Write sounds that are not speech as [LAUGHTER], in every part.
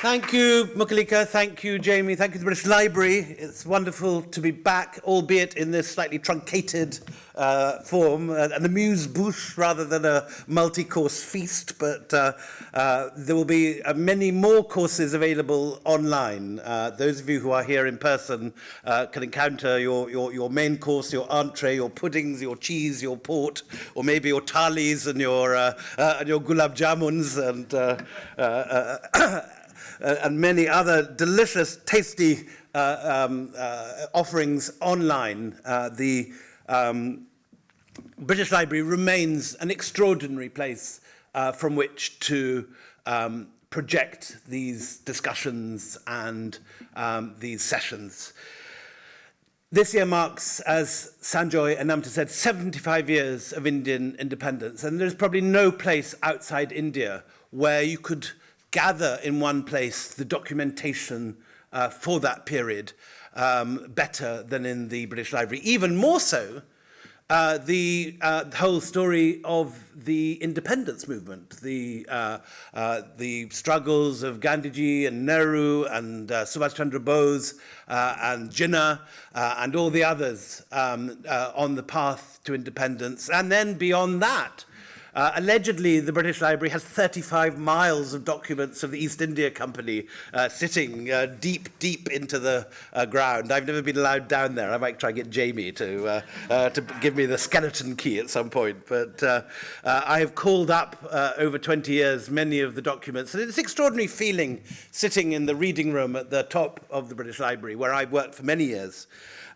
Thank you, Mukalika. Thank you, Jamie. Thank you, the British Library. It's wonderful to be back, albeit in this slightly truncated uh, form, uh, an amuse-bouche rather than a multi-course feast, but uh, uh, there will be uh, many more courses available online. Uh, those of you who are here in person uh, can encounter your, your, your main course, your entree, your puddings, your cheese, your port, or maybe your thalis and your, uh, uh, and your gulab jamuns and uh, uh, uh, uh, and many other delicious, tasty uh, um, uh, offerings online. Uh, the um, British Library remains an extraordinary place uh, from which to um, project these discussions and um, these sessions. This year marks, as Sanjoy and Namita said, 75 years of Indian independence, and there's probably no place outside India where you could gather in one place the documentation uh, for that period um, better than in the British Library. Even more so, uh, the, uh, whole story of the independence movement, the, uh, uh, the struggles of Gandhiji and Nehru and uh, Subhash Chandra Bose uh, and Jinnah uh, and all the others um, uh, on the path to independence. And then beyond that, Uh, allegedly, the British Library has 35 miles of documents of the East India Company uh, sitting uh, deep, deep into the uh, ground. I've never been allowed down there. I might try and get Jamie to, uh, uh, to give me the skeleton key at some point. But uh, uh, I have called up uh, over 20 years many of the documents. And it's an extraordinary feeling sitting in the reading room at the top of the British Library, where I worked for many years.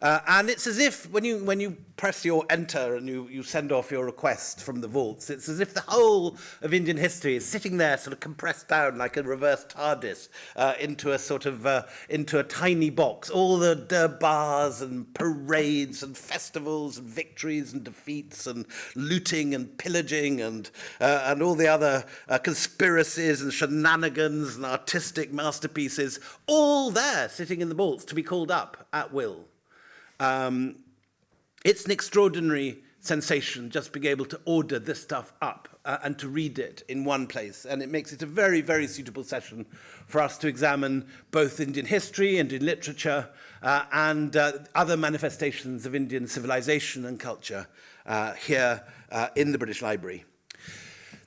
Uh, and it's as if when you, when you press your enter and you, you send off your request from the vaults, it's as if the whole of Indian history is sitting there sort of compressed down like a reverse TARDIS uh, into a sort of, uh, into a tiny box. All the durbars and parades and festivals and victories and defeats and looting and pillaging and, uh, and all the other uh, conspiracies and shenanigans and artistic masterpieces, all there sitting in the vaults to be called up at will. Um, it's an extraordinary sensation just being able to order this stuff up uh, and to read it in one place. And it makes it a very, very suitable session for us to examine both Indian history, and Indian literature, uh, and uh, other manifestations of Indian civilization and culture uh, here uh, in the British Library.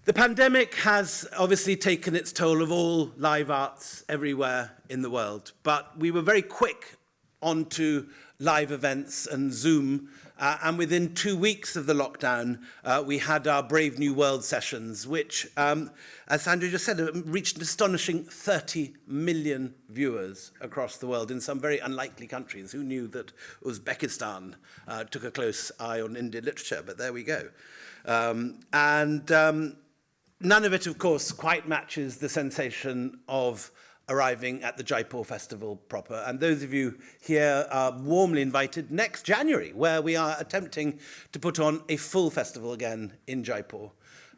The pandemic has obviously taken its toll of all live arts everywhere in the world, but we were very quick onto live events and Zoom. Uh, and within two weeks of the lockdown, uh, we had our Brave New World sessions, which, um, as Sandra just said, um, reached an astonishing 30 million viewers across the world in some very unlikely countries. Who knew that Uzbekistan uh, took a close eye on Indian literature? But there we go. Um, and um, none of it, of course, quite matches the sensation of arriving at the Jaipur Festival proper. And those of you here are warmly invited next January, where we are attempting to put on a full festival again in Jaipur,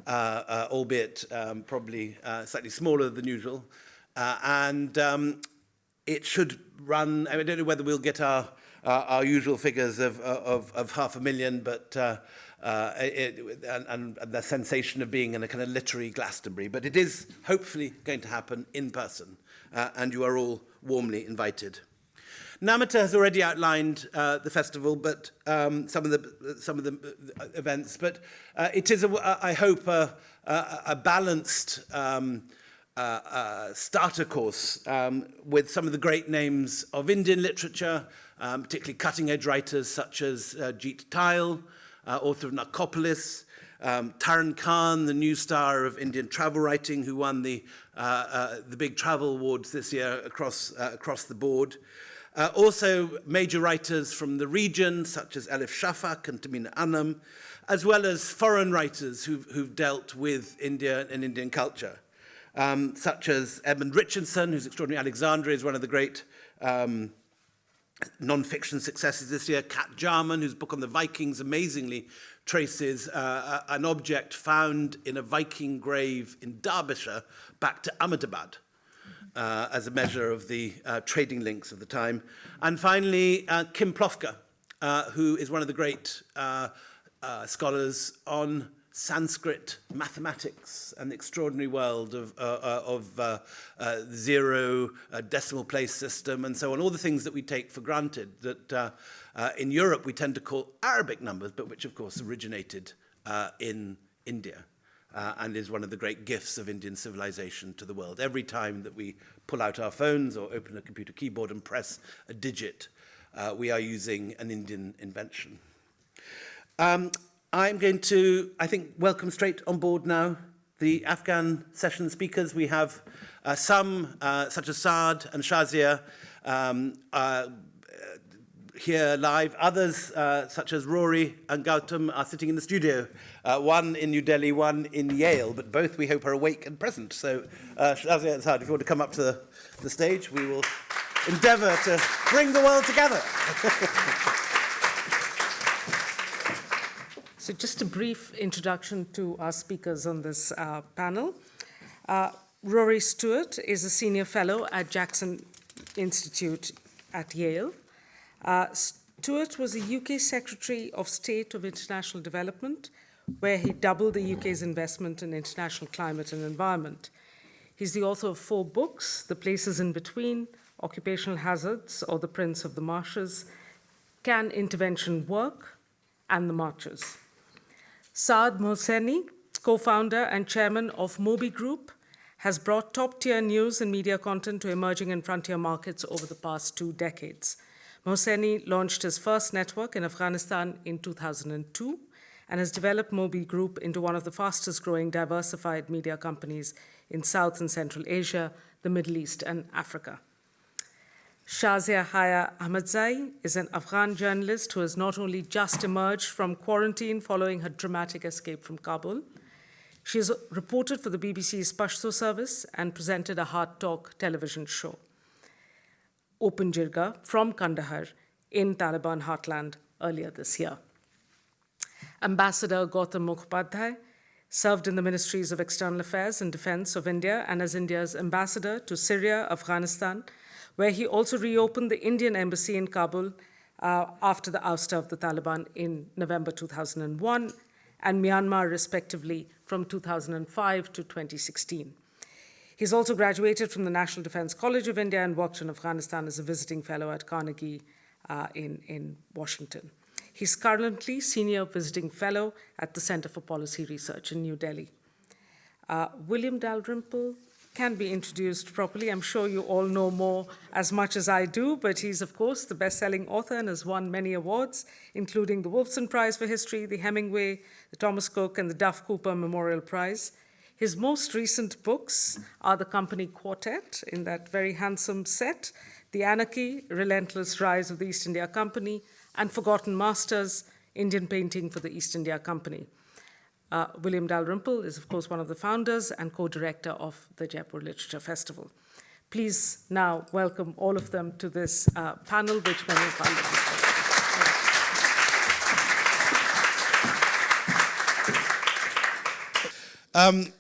uh, uh, albeit um, probably uh, slightly smaller than usual. Uh, and um, it should run, I, mean, I don't know whether we'll get our, uh, our usual figures of, of, of half a million, but uh, uh, it, and, and the sensation of being in a kind of literary Glastonbury. But it is hopefully going to happen in person uh, and you are all warmly invited. Namita has already outlined uh, the festival, but um, some of the some of the uh, events. But uh, it is, a, I hope, a, a, a balanced um, uh, uh, starter course um, with some of the great names of Indian literature, um, particularly cutting-edge writers such as uh, Jeet Thayil, uh, author of Narcopolis, um, Taran Khan, the new star of Indian travel writing, who won the, uh, uh, the big travel awards this year across, uh, across the board. Uh, also, major writers from the region, such as Elif Shafak and Tahmima Anam, as well as foreign writers who've, who've dealt with India and Indian culture, um, such as Edmund Richardson, whose Extraordinary Alexandria is one of the great um, non-fiction successes this year, Cat Jarman, whose book on the Vikings amazingly traces uh, an object found in a Viking grave in Derbyshire back to Ahmedabad. Uh, as a measure of the uh, trading links of the time. And finally, uh, Kim Plofker, uh, who is one of the great uh, uh, scholars on Sanskrit mathematics and the extraordinary world of, uh, uh, of uh, uh, zero decimal place system and so on, all the things that we take for granted that uh, uh, in Europe we tend to call Arabic numbers, but which of course originated in India and is one of the great gifts of Indian civilization to the world. Every time that we pull out our phones or open a computer keyboard and press a digit, we are using an Indian invention. Um, I'm going to, I think, welcome straight on board now the Afghan session speakers. We have uh, some, uh, such as Saad and Shazia, um, uh, here live. Others, uh, such as Rory and Gautam, are sitting in the studio. Uh, one in New Delhi, one in Yale, but both we hope are awake and present. So, uh, Shazia and Saad, if you want to come up to the, the stage, we will endeavour to bring the world together. [LAUGHS] So just a brief introduction to our speakers on this uh, panel. Uh, Rory Stewart is a senior fellow at Jackson Institute at Yale. Uh, Stewart was a UK Secretary of State of International Development, where he doubled the UK's investment in international climate and environment. He's the author of four books, The Places in Between, Occupational Hazards, or The Prince of the Marshes, Can Intervention Work, and The Marches. Saad Mohseni, co-founder and chairman of Moby Group, has brought top-tier news and media content to emerging and frontier markets over the past two decades. Mohseni launched his first network in Afghanistan in 2002 and has developed Moby Group into one of the fastest growing diversified media companies in South and Central Asia, the Middle East, and Africa. Shazia Haya Ahmadzai is an Afghan journalist who has not only just emerged from quarantine following her dramatic escape from Kabul, she has reported for the BBC's Pashto service and presented a Hard Talk television show. Open Jirga from Kandahar in Taliban heartland earlier this year. Ambassador Gautam Mukhopadhyay served in the Ministries of External Affairs and Defense of India and as India's ambassador to Syria, Afghanistan, where he also reopened the Indian embassy in Kabul uh, after the ouster of the Taliban in November 2001 and Myanmar, respectively, from 2005 to 2016. He's also graduated from the National Defense College of India and worked in Afghanistan as a visiting fellow at Carnegie uh, in, in Washington. He's currently senior visiting fellow at the Center for Policy Research in New Delhi. Uh, William Dalrymple can be introduced properly. I'm sure you all know more as much as I do, but he's, of course, the best-selling author and has won many awards, including the Wolfson Prize for History, the Hemingway, the Thomas Cook, and the Duff Cooper Memorial Prize. His most recent books are The Company Quartet, in that very handsome set, The Anarchy, Relentless Rise of the East India Company, and Forgotten Masters, Indian Painting for the East India Company. Uh, William Dalrymple is, of course, one of the founders and co-director of the Jaipur Literature Festival. Please now welcome all of them to this uh, panel, which many of um,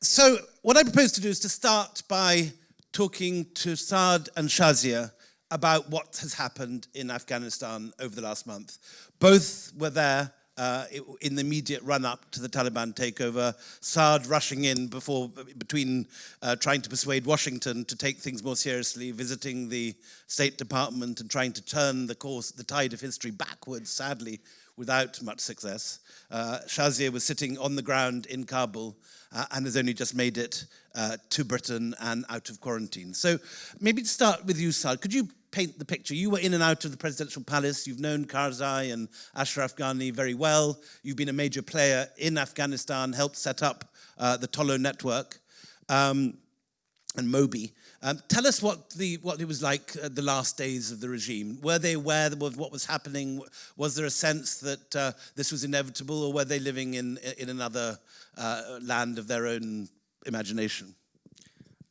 So what I propose to do is to start by talking to Saad and Shazia about what has happened in Afghanistan over the last month. Both were there uh, in the immediate run-up to the Taliban takeover, Saad rushing in before, between uh, trying to persuade Washington to take things more seriously, visiting the State Department and trying to turn the course, the tide of history backwards, sadly, without much success. Uh, Shazia was sitting on the ground in Kabul uh, and has only just made it uh, to Britain and out of quarantine. So maybe to start with you, Saad, could you paint the picture. You were in and out of the presidential palace. You've known Karzai and Ashraf Ghani very well. You've been a major player in Afghanistan, helped set up uh, the Tolo network um, and Moby. Um, tell us what, the, what it was like uh, the last days of the regime. Were they aware of what was happening? Was there a sense that uh, this was inevitable or were they living in, in another uh, land of their own imagination?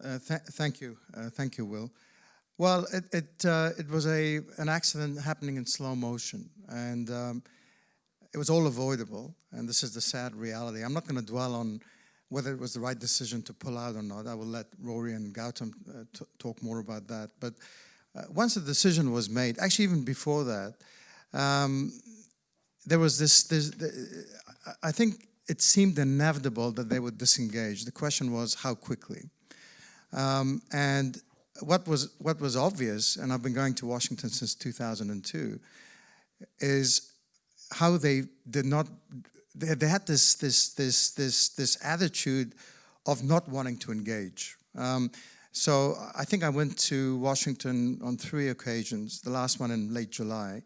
Uh, th thank you. Uh, thank you, Will. Well, it it, uh, it was a an accident happening in slow motion, and um, it was all avoidable. And this is the sad reality. I'm not going to dwell on whether it was the right decision to pull out or not. I will let Rory and Gautam uh, talk more about that. But uh, once the decision was made, actually even before that, um, there was this, this. I think it seemed inevitable that they would disengage. The question was how quickly. Um, and what was, what was obvious, and I've been going to Washington since 2002, is how they did not, they, had this, this, this, this, this attitude of not wanting to engage. Um, so I think I went to Washington on three occasions, the last one in late July.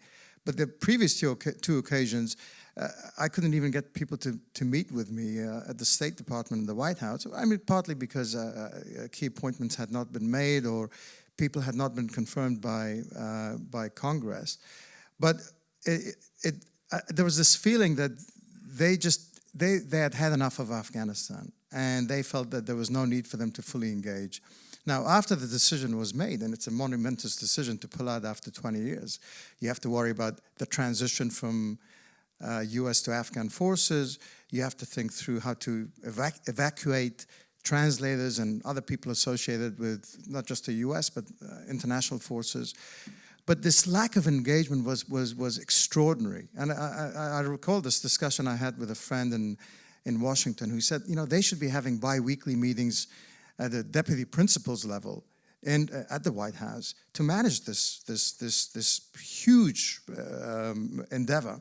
But the previous two, two occasions, uh, I couldn't even get people to, to meet with me uh, at the State Department and the White House. I mean, partly because uh, uh key appointments had not been made or people had not been confirmed by, uh, by Congress. But it, it, uh, there was this feeling that they just, they, they had had enough of Afghanistan and they felt that there was no need for them to fully engage. Now, after the decision was made, and it's a monumentous decision to pull out after 20 years, you have to worry about the transition from uh, US to Afghan forces. You have to think through how to evac evacuate translators and other people associated with not just the US, but uh, international forces. But this lack of engagement was, was, was extraordinary. And I, I, I recall this discussion I had with a friend in, in Washington who said, you know, they should be having bi-weekly meetings at the deputy principal's level and uh, at the White House to manage this, this, this, this huge um, endeavor.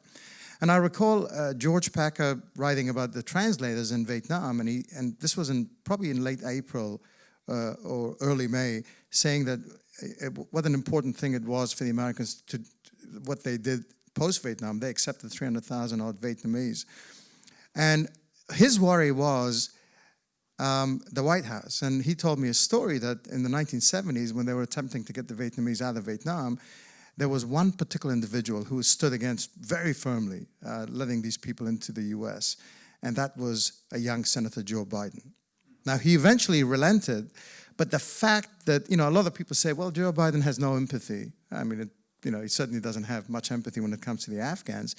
And I recall uh, George Packer writing about the translators in Vietnam, and, he, and this was in, probably in late April uh, or early May, saying that it, what an important thing it was for the Americans to, what they did post-Vietnam. They accepted 300,000 odd Vietnamese. And his worry was um, the White House. And he told me a story that in the 1970s, when they were attempting to get the Vietnamese out of Vietnam, there was one particular individual who stood against very firmly uh, letting these people into the US, and that was a young Senator Joe Biden. Now, he eventually relented, but the fact that, you know, a lot of people say, well, Joe Biden has no empathy. I mean, it, you know, he certainly doesn't have much empathy when it comes to the Afghans,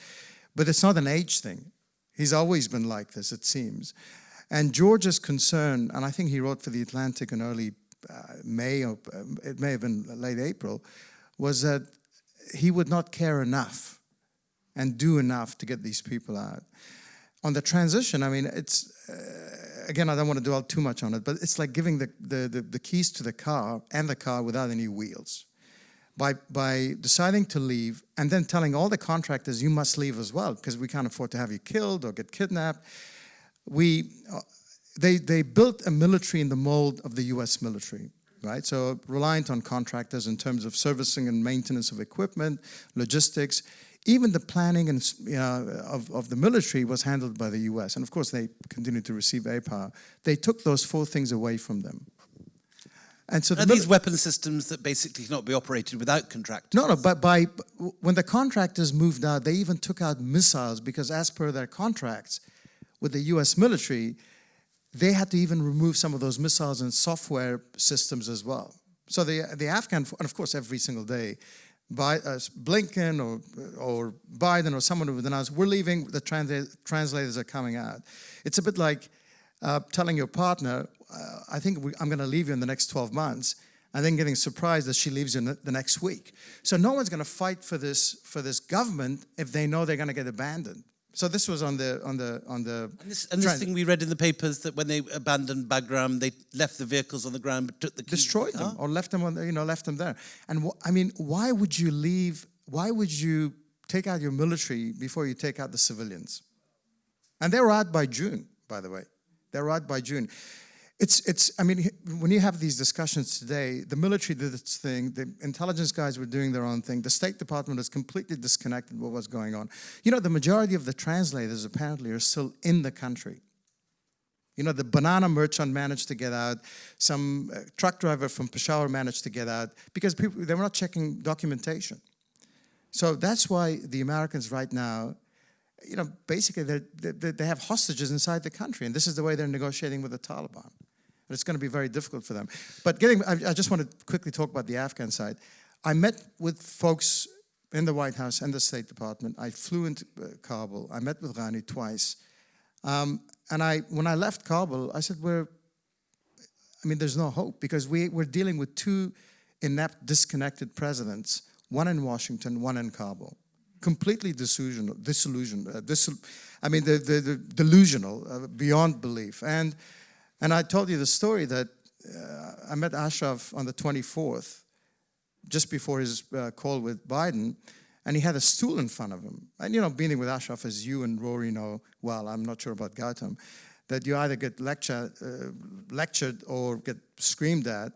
but it's not an age thing. He's always been like this, it seems. And George's concern, and I think he wrote for The Atlantic in early uh, May, or uh, it may have been late April, was that he would not care enough and do enough to get these people out. On the transition, I mean, it's, uh, again, I don't want to dwell too much on it, but it's like giving the, the, the, the keys to the car and the car without any wheels. By, by deciding to leave and then telling all the contractors you must leave as well because we can't afford to have you killed or get kidnapped. We, uh, they, they built a military in the mold of the US military right? So reliant on contractors in terms of servicing and maintenance of equipment, logistics, even the planning and of, of the military was handled by the US. And of course, they continued to receive APA. They took those four things away from them. And so the these weapon systems that basically cannot be operated without contractors? No, no, but by, when the contractors moved out, they even took out missiles because as per their contracts with the US military, they had to even remove some of those missiles and software systems as well. So the, the Afghan, and of course every single day, by, uh, Blinken or, or Biden or someone would announce, we're leaving, the trans translators are coming out. It's a bit like uh, telling your partner, uh, I think we, I'm going to leave you in the next 12 months, and then getting surprised that she leaves you the next week. So no one's going to fight for this, for this government if they know they're going to get abandoned. So this was on the on the on the. And this, and this thing we read in the papers that when they abandoned Bagram, they left the vehicles on the ground, but took the keys destroyed them ah. or left them on the, you know left them there. And I mean, why would you leave? Why would you take out your military before you take out the civilians? And they were out by June, by the way. They were out by June. It's, it's, I mean, when you have these discussions today, the military did its thing, the intelligence guys were doing their own thing, the State Department is completely disconnected with what's going on. You know, the majority of the translators apparently are still in the country. You know, the banana merchant managed to get out, some uh, truck driver from Peshawar managed to get out, because people, they were not checking documentation. So that's why the Americans right now, you know, basically they they have hostages inside the country, and this is the way they're negotiating with the Taliban and it's going to be very difficult for them. But getting, I, I just want to quickly talk about the Afghan side. I met with folks in the White House and the State Department. I flew into uh, Kabul. I met with Ghani twice. Um, and I, when I left Kabul, I said, we're, I mean, there's no hope because we, we're dealing with two inept, disconnected presidents, one in Washington, one in Kabul. completely disillusional, disillusioned, uh, disil- I mean, the, the, the delusional, uh, beyond belief. And, and I told you the story that uh, I met Ashraf on the 24th, just before his uh, call with Biden, and he had a stool in front of him. And you know, being with Ashraf, as you and Rory know well, I'm not sure about Gautam, that you either get lecture, uh, lectured or get screamed at.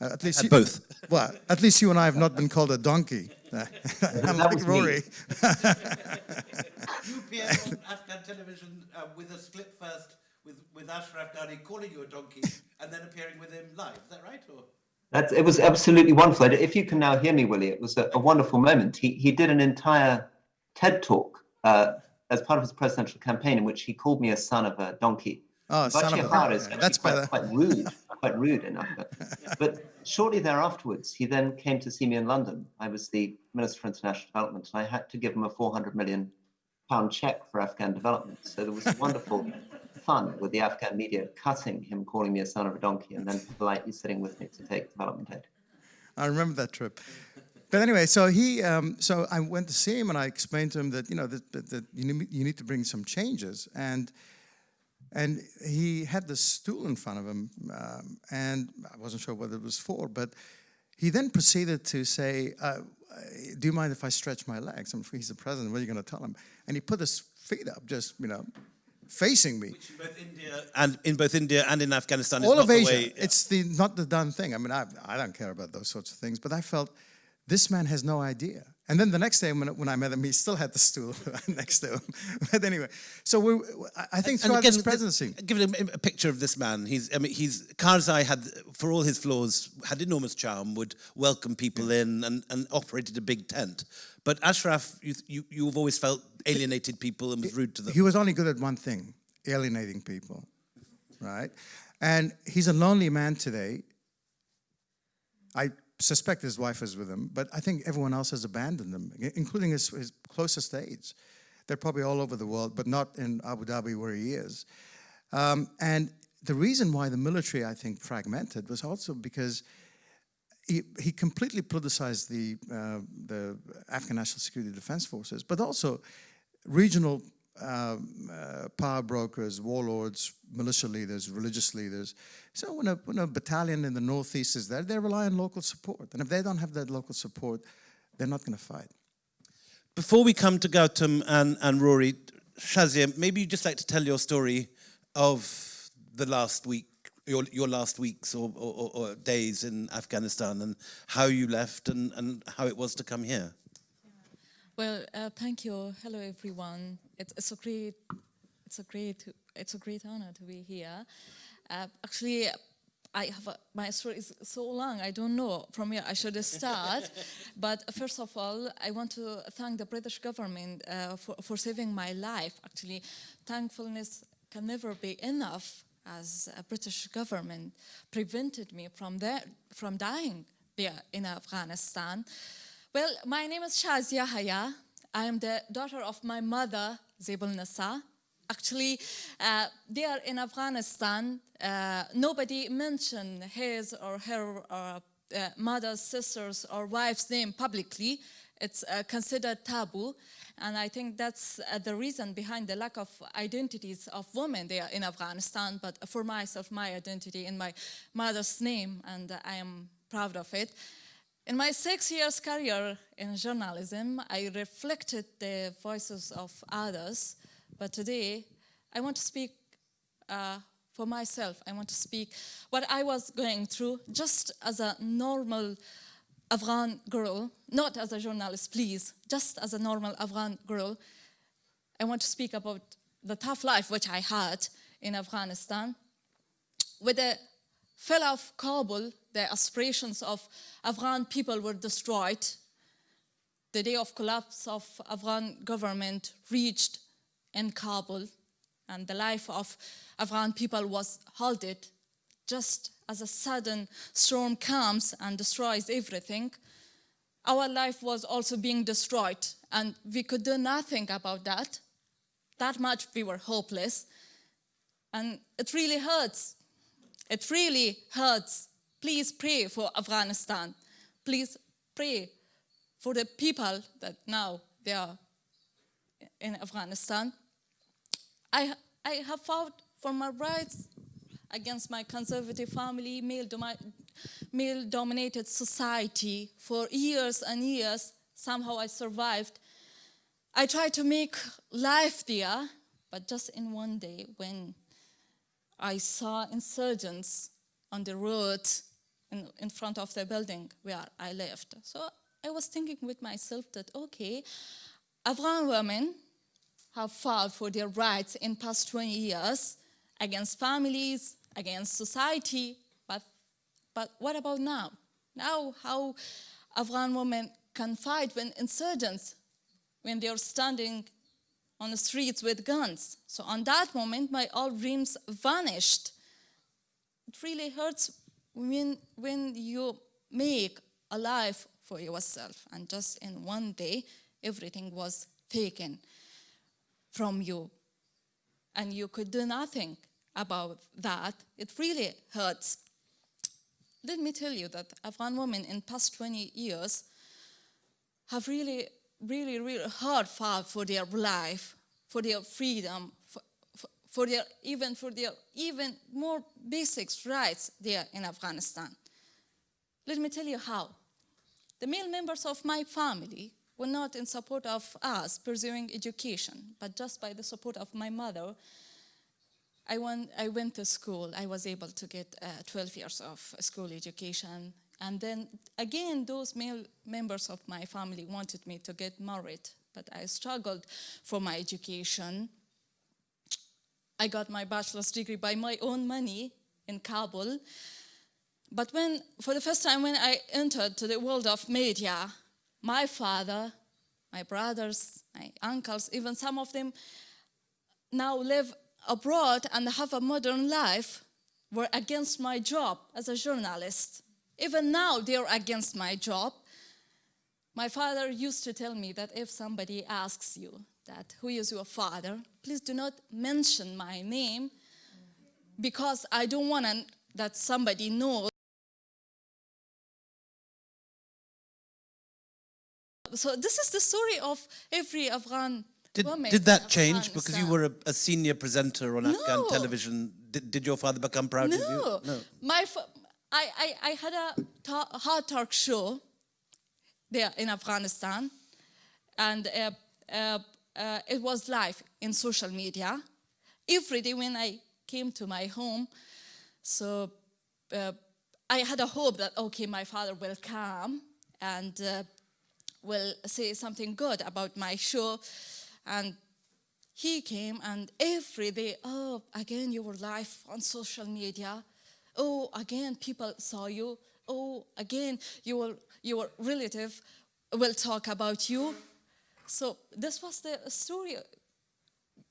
Uh, at least At you- both. [LAUGHS] Well, at least you and I have not been called a donkey. [LAUGHS] [LAUGHS] I'm that like. Rory. You appeared on Afghan television uh, with a split first with, with Ashraf Ghani calling you a donkey [LAUGHS] and then appearing with him live. Is that right? Or? That's, it was absolutely wonderful. If you can now hear me, Willie, it was a, a wonderful moment. He, he did an entire TED talk uh, as part of his presidential campaign in which he called me a son of a donkey. Oh, son of a- Bashir is yeah, that's quite, better. [LAUGHS] quite rude, quite rude enough. But, but shortly thereafterwards, he then came to see me in London. I was the Minister for International Development, and I had to give him a 400 million pound check for Afghan development. So there was a wonderful fun with the Afghan media cutting him calling me a son of a donkey and then politely sitting with me to take development aid. I remember that trip. But anyway, so he, um, so I went to see him and I explained to him that you know that, that, that you, need, you need to bring some changes, and and he had this stool in front of him, um, and I wasn't sure what it was for, but he then proceeded to say, uh, "Do you mind if I stretch my legs?" I'm he's the president. What are you going to tell him? And he put his feet up, just you know, facing me. In both India and in both India and in Afghanistan, is all not of the Asia. way- It's the not the done thing. I mean, I, I don't care about those sorts of things, but I felt this man has no idea. And then the next day when, when I met him, he still had the stool [LAUGHS] next to him. [LAUGHS] But anyway, so we I- think And throughout again, this presidency, Give him a picture of this man. He's, I mean, he's Karzai had, for all his flaws, had enormous charm, would welcome people in, and, and operated a big tent. But Ashraf, you, you, you've always felt alienated people and was rude to them. he was only good at one thing: alienating people, right? And he's a lonely man today. I suspect his wife is with him, but I think everyone else has abandoned him, including his, his closest aides. They're probably all over the world, but not in Abu Dhabi where he is. Um, and the reason why the military, I think, fragmented was also because he, he completely politicized the, uh, the Afghan National Security Defense Forces, but also regional um, uh, power brokers, warlords, militia leaders, religious leaders. So when a, when a battalion in the northeast is there, they rely on local support. And if they don't have that local support, they're not going to fight. Before we come to Gautam and, and Rory, Shazia, maybe you'd just like to tell your story of the last week, your, your last weeks or, or, or days in Afghanistan and how you left and, and how it was to come here. Well, uh, thank you. Hello, everyone. It's, it's a great, it's a great, it's a great honor to be here. Uh, actually, I have a, my story is so long. I don't know from where I should start. [LAUGHS] but first of all, I want to thank the British government uh, for for saving my life. Actually, thankfulness can never be enough. As a British government prevented me from there, from dying there in Afghanistan. Well, my name is Shazia Haya. I am the daughter of my mother, Zebul Nasa. Actually, uh, there in Afghanistan, uh, nobody mentioned his or her uh, uh, mother's, sister's, or wife's name publicly. It's uh, considered taboo. And I think that's uh, the reason behind the lack of identities of women there in Afghanistan. But for myself, my identity in my mother's name, and I am proud of it. In my six years career in journalism, I reflected the voices of others, but today I want to speak uh, for myself. I want to speak what I was going through just as a normal Afghan girl, not as a journalist, please, just as a normal Afghan girl. I want to speak about the tough life which I had in Afghanistan. With the fall of Kabul, the aspirations of Afghan people were destroyed. The day of collapse of Afghan government reached in Kabul, and the life of Afghan people was halted just as a sudden storm comes and destroys everything. Our life was also being destroyed, and we could do nothing about that. That much we were hopeless. And it really hurts. It really hurts. Please pray for Afghanistan. Please pray for the people that now they are in Afghanistan. I, I have fought for my rights against my conservative family, male, domi- male dominated society for years and years. Somehow I survived. I tried to make life there, but just in one day when I saw insurgents on the road in, in front of the building where I lived. So I was thinking with myself that, okay, Afghan women have fought for their rights in past 20 years against families, against society, but, but what about now? Now how Afghan women can fight when insurgents, when they're standing on the streets with guns. So on that moment, my all dreams vanished. It really hurts when, when you make a life for yourself and just in one day, everything was taken from you and you could do nothing about that. It really hurts. Let me tell you that Afghan women in past 20 years have really, really, really hard fought for their life, for their freedom, for, their even for their even more basic rights there in Afghanistan. Let me tell you how. The male members of my family were not in support of us pursuing education, but just by the support of my mother, I went, I went to school. I was able to get uh, 12 years of school education. And then again, those male members of my family wanted me to get married, but I struggled for my education. I got my bachelor's degree by my own money in Kabul. But when, for the first time, when I entered to the world of media, my father, my brothers, my uncles, even some of them now live abroad and have a modern life, were against my job as a journalist. Even now, they're against my job. My father used to tell me that if somebody asks you that, who is your father, please do not mention my name because I don't want that somebody knows. So this is the story of every Afghan Did, woman. did that change because you were a, a senior presenter on Afghan television? Did, did your father become proud of you? No. My, I, I, I had a ta- hard talk show there in Afghanistan, and uh, uh, uh, it was live in social media. Every day when I came to my home, so uh, I had a hope that, okay, my father will come and uh, will say something good about my show. And he came and every day, oh, again, you were live on social media. Oh, again, people saw you. Oh, again, your, your relative will talk about you. So this was the story.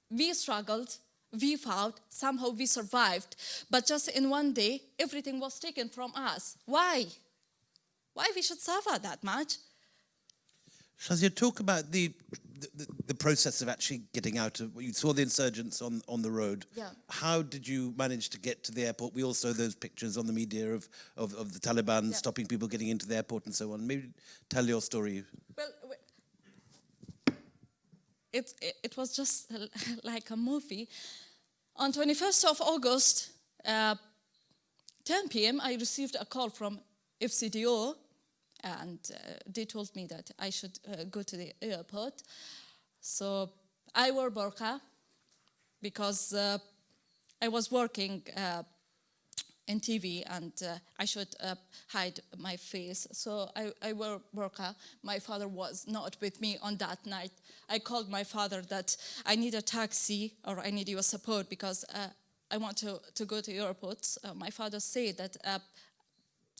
We struggled, we fought, somehow we survived. But just in one day, everything was taken from us. Why? Why we should suffer that much? Shazia, talk about the, the the process of actually getting out of. You saw the insurgents on on the road. Yeah. How did you manage to get to the airport? We all saw those pictures on the media of of, of the Taliban Yeah. stopping people getting into the airport and so on. Maybe tell your story. Well, it, it, was just [LAUGHS] like a movie. On 21st of August, uh, 10 p.m., I received a call from FCDO, and uh, they told me that I should uh, go to the airport. So I wore burqa because uh, I was working uh, in TV and uh, I should uh, hide my face. So I, I wore burqa. My father was not with me on that night. I called my father that I need a taxi or I need your support because uh, I want to, to go to airport. Uh, my father said that uh,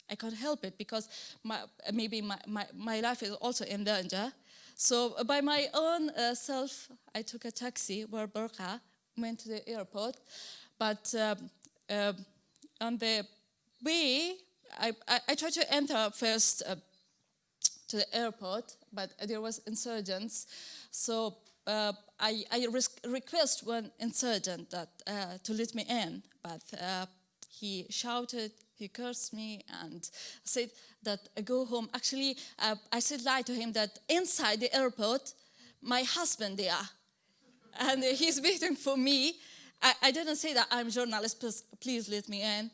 I can't help it because my, maybe my, my, my life is also in danger. So by my own uh, self, I took a taxi, wore burqa, went to the airport. But um, uh, on the way, I, I, I tried to enter first uh, to the airport, but there was insurgents. So uh, I, I request one insurgent that uh, to let me in, but uh, he shouted, he cursed me, and said that uh, go home. Actually, uh, I said lie to him that inside the airport, my husband there and he's waiting for me. I, I didn't say that I'm journalist, please, please let me in.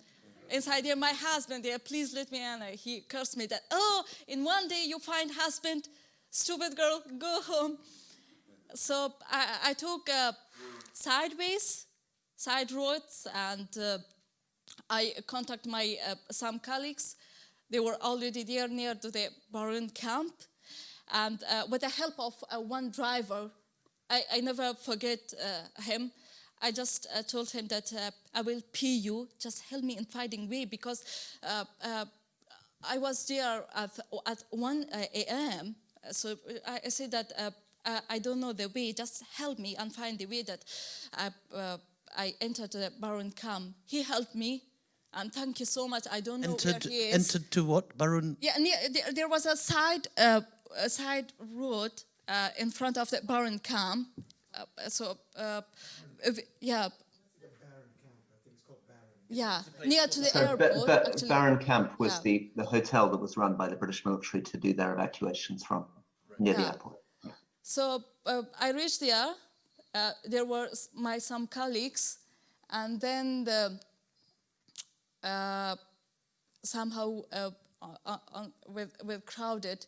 Inside there, my husband there, please let me in. He cursed me that, oh, in one day you find husband, stupid girl, go home. So I, I took uh, sideways, side roads, and uh, I contact my uh, some colleagues. They were already there near to the Baron camp, and uh, with the help of uh, one driver, I, I never forget uh, him. I just uh, told him that uh, I will pay you. Just help me in finding way because uh, uh, I was there at, at 1 a.m. So I, I said that uh, I, don't know the way. Just help me and find the way that I, uh, I entered the Baron camp. He helped me, and thank you so much. I don't know Entered, where he is. entered to what? Baron? Yeah, there, there was a side, uh, a side road uh, in front of the Baron camp. Uh, so, uh, if- yeah. Yeah, near to the So airport. Ba- actually. Baron Camp was Yeah. the, the hotel that was run by the British military to do their evacuations from near the Yeah. airport. So uh, I reached there. Uh, there were my some colleagues, and then the, uh, somehow uh, uh, uh, with with crowded.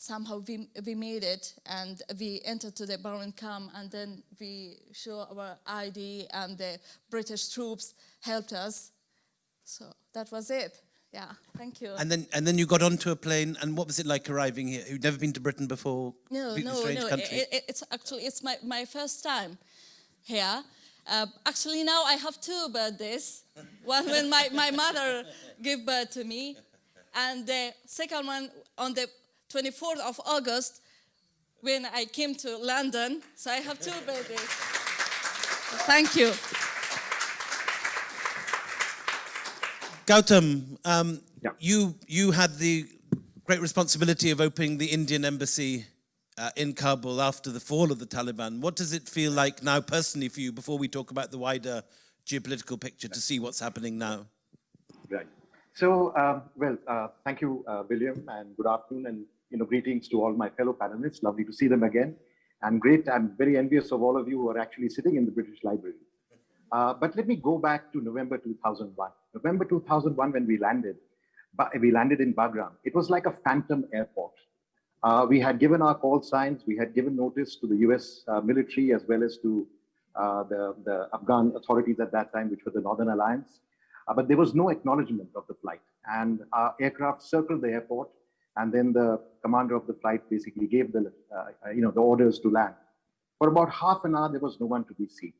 Somehow we, we made it and we entered to the Baron camp and then we show our ID and the British troops helped us. So that was it. Yeah, thank you. And then, and then you got onto a plane, and what was it like arriving here? You'd never been to Britain before? No, no, no. It, it, it's actually it's my, my first time here. Uh, actually, now I have two birthdays. [LAUGHS] One when my, my mother gave birth to me, and the second one on the 24th of August when I came to London. So I have two birthdays. Thank you. Gautam, um, Yeah. you you had the great responsibility of opening the Indian embassy uh, in Kabul after the fall of the Taliban. What does it feel like now, personally, for you? Before we talk about the wider geopolitical picture, to see what's happening now. Right. So, um, well, uh, thank you, uh, William, and good afternoon, and you know, greetings to all my fellow panelists. Lovely to see them again, and great. I'm very envious of all of you who are actually sitting in the British Library. Uh, but let me go back to November 2001. November 2001, when we landed, we landed in Bagram. It was like a phantom airport. Uh, we had given our call signs. We had given notice to the U.S. Uh, military as well as to uh, the, the Afghan authorities at that time, which were the Northern Alliance. Uh, but there was no acknowledgement of the flight. And our aircraft circled the airport, and then the commander of the flight basically gave the, uh, you know, the orders to land. For about half an hour, there was no one to be seen.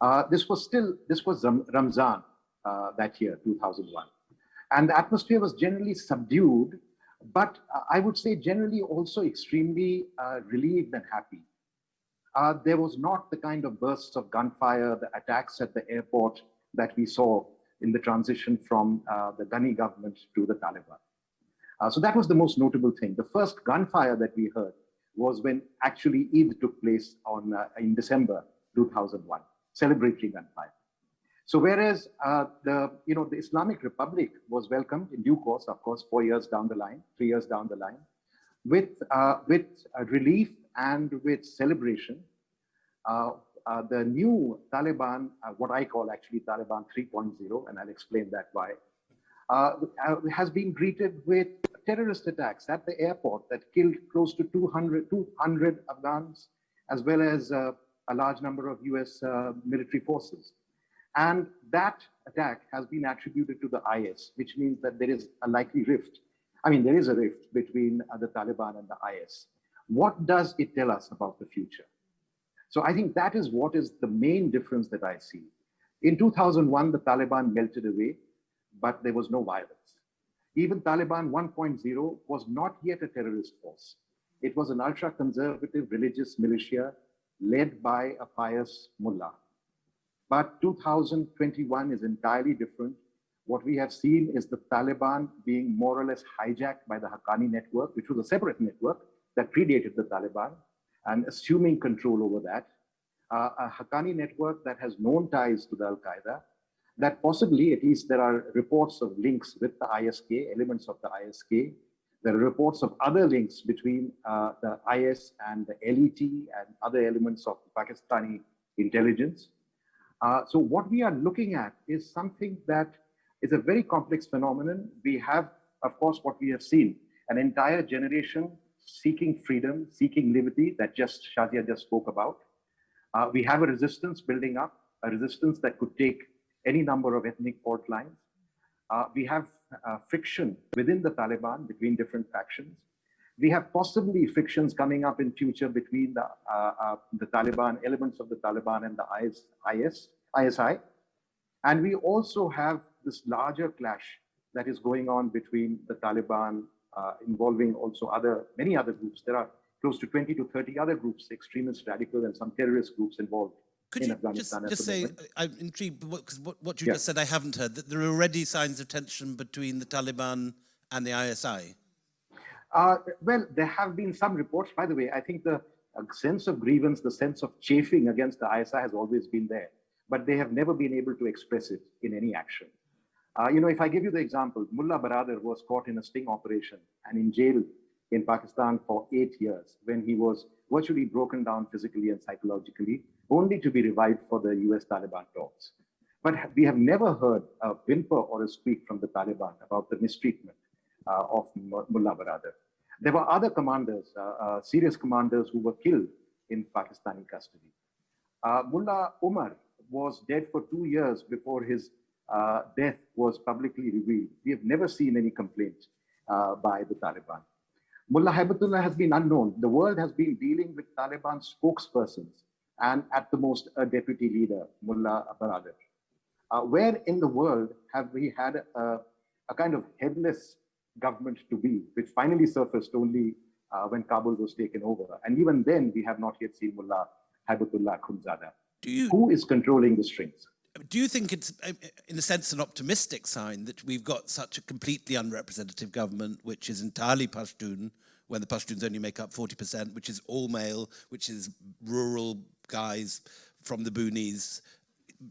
Uh, this was still, this was Ram- Ramzan uh, that year, 2001. And the atmosphere was generally subdued, but uh, I would say generally also extremely uh, relieved and happy. Uh, there was not the kind of bursts of gunfire, the attacks at the airport that we saw in the transition from the Ghani government to the Taliban. Uh, so that was the most notable thing. The first gunfire that we heard was when actually Eid took place on uh, in December 2001, celebratory gunfire. So whereas uh, the you know the Islamic Republic was welcomed in due course, of course, four years down the line, three years down the line, with uh, with uh, relief and with celebration, the new Taliban, what I call actually Taliban 3.0, and I'll explain that why, uh, has been greeted with terrorist attacks at the airport that killed close to 200, 200 Afghans, as well as uh, a large number of US uh, military forces. And that attack has been attributed to the IS, which means that there is a likely rift. I mean, there is a rift between uh, the Taliban and the IS. What does it tell us about the future? So I think that is what is the main difference that I see. In 2001, the Taliban melted away, but there was no violence. Even Taliban 1.0 was not yet a terrorist force. It was an ultra-conservative religious militia led by a pious mullah. But 2021 is entirely different. What we have seen is the Taliban being more or less hijacked by the Haqqani network, which was a separate network that predated the Taliban, and assuming control over that. Uh, a Haqqani network that has known ties to the Al Qaeda, that possibly, at least there are reports of links with the ISK, elements of the ISK, There are reports of other links between uh, the IS and the LET and other elements of Pakistani intelligence. Uh, so what we are looking at is something that is a very complex phenomenon. We have, of course, what we have seen, an entire generation seeking freedom, seeking liberty that just Shazia just spoke about. Uh, we have a resistance building up, a resistance that could take any number of ethnic fault lines. Uh, we have uh, friction within the Taliban between different factions. We have possibly frictions coming up in future between the, uh, uh, the Taliban, elements of the Taliban and the IS, IS, ISI. And we also have this larger clash that is going on between the Taliban uh, involving also other, many other groups. There are close to 20 to 30 other groups, extremist, radical, and some terrorist groups involved. Could you just, just say. I'm intrigued, because what, what you Yeah. just said I haven't heard, that there are already signs of tension between the Taliban and the ISI. Uh, well, there have been some reports, by the way, I think the uh, sense of grievance, the sense of chafing against the ISI has always been there, but they have never been able to express it in any action. Uh, you know, if I give you the example, Mullah Baradar was caught in a sting operation and in jail in Pakistan for eight years when he was virtually broken down physically and psychologically, only to be revived for the US Taliban talks. But we have never heard a whimper or a squeak from the Taliban about the mistreatment uh, of Mullah Baradar. There were other commanders, uh, uh, serious commanders who were killed in Pakistani custody. Uh, Mullah Umar was dead for two years before his uh, death was publicly revealed. We have never seen any complaint uh, by the Taliban. Mullah Haibatullah has been unknown. The world has been dealing with Taliban spokespersons and at the most a deputy leader, Mullah Baradar. Uh, where in the world have we had a, a kind of headless government to be, which finally surfaced only uh, when Kabul was taken over? And even then, we have not yet seen Mullah Haibatullah Akhundzada. Do you, Who is controlling the strings? do you think it's, in a sense, an optimistic sign that we've got such a completely unrepresentative government, which is entirely Pashtun, when the Pashtuns only make up 40%, which is all male, which is rural guys from the boonies,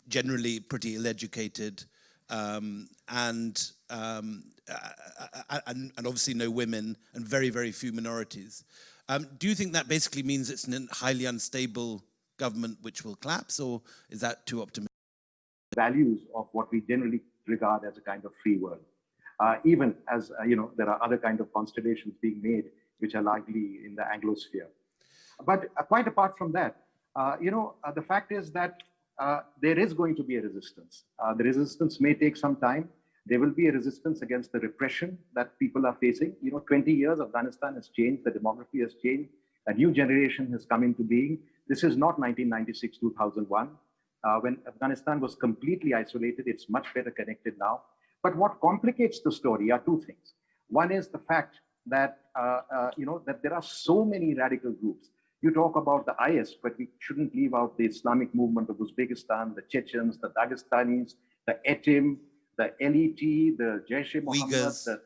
generally pretty ill-educated, um, and, um, uh, and, and obviously no women, and very, very few minorities. Um, do you think that basically means it's a highly unstable government which will collapse, or is that too optimistic? values of what we generally regard as a kind of free world. Uh, even as, uh, you know, there are other kind of constellations being made, which are likely in the Anglosphere. But uh, quite apart from that, uh, you know, uh, the fact is that uh, there is going to be a resistance. Uh, the resistance may take some time. There will be a resistance against the repression that people are facing. You know, 20 years, Afghanistan has changed, the demography has changed, a new generation has come into being. This is not 1996, 2001. Uh, when Afghanistan was completely isolated, it's much better connected now. But what complicates the story are two things. One is the fact that uh, uh, you know that there are so many radical groups. You talk about the IS, but we shouldn't leave out the Islamic movement of Uzbekistan, the Chechens, the Dagestanis, the Etim, the LET, the Jaish-e-Mohammed, Uyghurs. the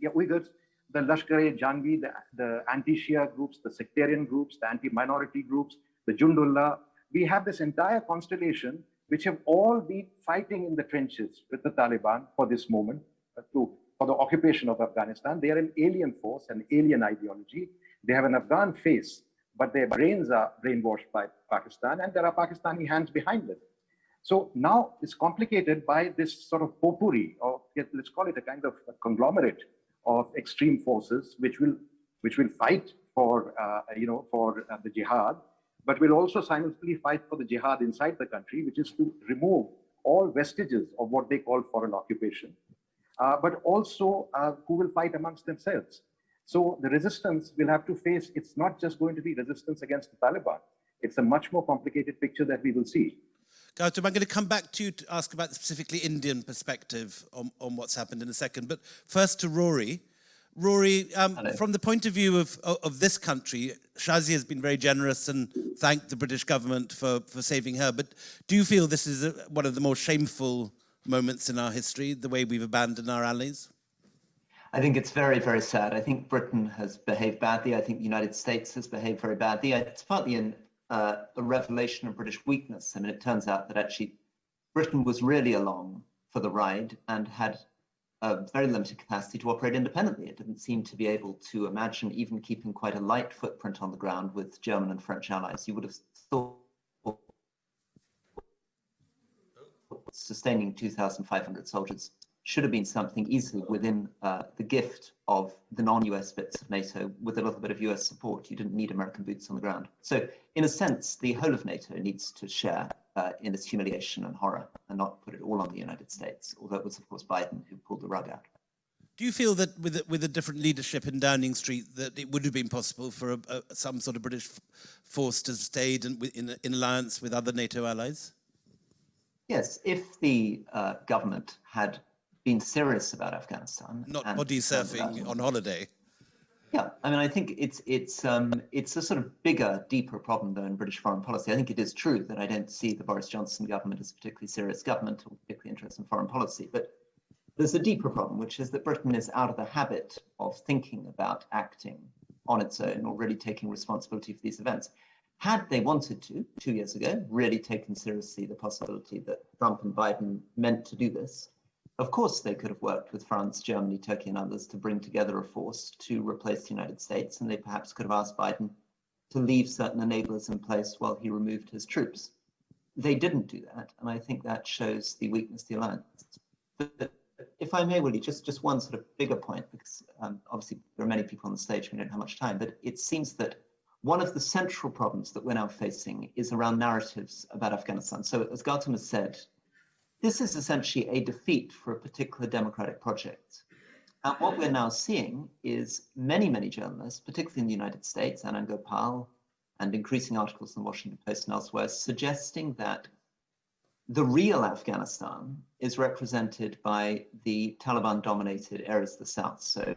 yeah, Uyghurs, the Lashkar-e-Jhangvi, the, the anti-Shia groups, the sectarian groups, the anti-minority groups, the Jundullah. We have this entire constellation which have all been fighting in the trenches with the Taliban for this moment, uh, to, for the occupation of Afghanistan. They are an alien force, an alien ideology. They have an Afghan face, but their brains are brainwashed by Pakistan, and there are Pakistani hands behind them. So now it's complicated by this sort of potpourri, or let's call it a kind of a conglomerate of extreme forces, which will which will fight for uh, you know for uh, the jihad, but will also simultaneously fight for the jihad inside the country, which is to remove all vestiges of what they call foreign occupation, uh, but also uh, who will fight amongst themselves. So the resistance will have to face. It's not just going to be resistance against the Taliban. It's a much more complicated picture that we will see. Gautam, I'm going to come back to you to ask about the specifically Indian perspective on, on what's happened in a second. But first to Rory. Rory, um, from the point of view of, of, of this country, Shazia has been very generous and thanked the British government for, for saving her. But do you feel this is a, one of the more shameful moments in our history, the way we've abandoned our allies? I think it's very, very sad. I think Britain has behaved badly. I think the United States has behaved very badly. It's partly uh, a revelation of British weakness. I mean, it turns out that actually Britain was really along for the ride and had a very limited capacity to operate independently. It didn't seem to be able to imagine even keeping quite a light footprint on the ground with German and French allies. You would have thought sustaining 2,500 soldiers should have been something easily within uh, the gift of the non-US bits of NATO with a little bit of US support. You didn't need American boots on the ground. So in a sense, the whole of NATO needs to share uh, in its humiliation and horror and not put it all on the United States, although it was, of course, Biden who pulled the rug out. Do you feel that with a, with a different leadership in Downing Street that it would have been possible for a, a, some sort of British force to stay in, in, in alliance with other NATO allies? Yes, if the uh, government had been serious about Afghanistan, not body surfing on holiday. Yeah, I mean, I think it's it's um, it's a sort of bigger, deeper problem though in British foreign policy. I think it is true that I don't see the Boris Johnson government as a particularly serious government or particularly interested in foreign policy, but there's a deeper problem, which is that Britain is out of the habit of thinking about acting on its own or really taking responsibility for these events. Had they wanted to, two years ago, really taken seriously the possibility that Trump and Biden meant to do this, of course, they could have worked with France, Germany, Turkey, and others to bring together a force to replace the United States, and they perhaps could have asked Biden to leave certain enablers in place while he removed his troops. They didn't do that, and I think that shows the weakness of the alliance. But if I may, Willie, just, just one sort of bigger point, because um, obviously there are many people on the stage, we don't have much time, but it seems that one of the central problems that we're now facing is around narratives about Afghanistan. So as Gautam has said, this is essentially a defeat for a particular democratic project. And what we're now seeing is many, many journalists, particularly in the United States, Anand Gopal, and increasing articles in the Washington Post and elsewhere, suggesting that the real Afghanistan is represented by the Taliban dominated areas of the south. So